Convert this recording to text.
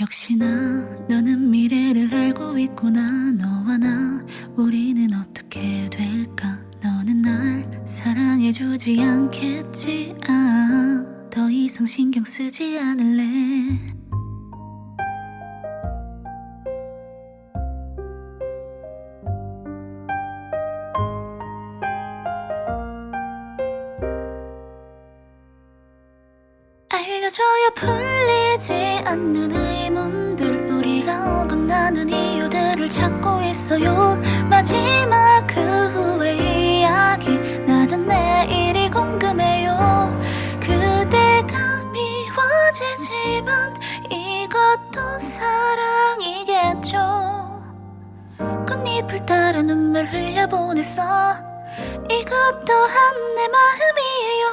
역시나 너는 미래를 알고 있구나. 너와 나 우리는 어떻게 될까? 너는 날 사랑해주지 않겠지? 아 더 이상 신경 쓰지 않을래. 알려줘야 풀리지 않는 의문들. 우리가 어긋나는 이유들을 찾고 있어요. 마지막 그 후의 이야기. 나는 내일이 궁금해요. 그대가 미워지지만 이것도 사랑이겠죠. 꽃잎을 따라 눈물 흘려보냈어. 이것 또한 내 마음이에요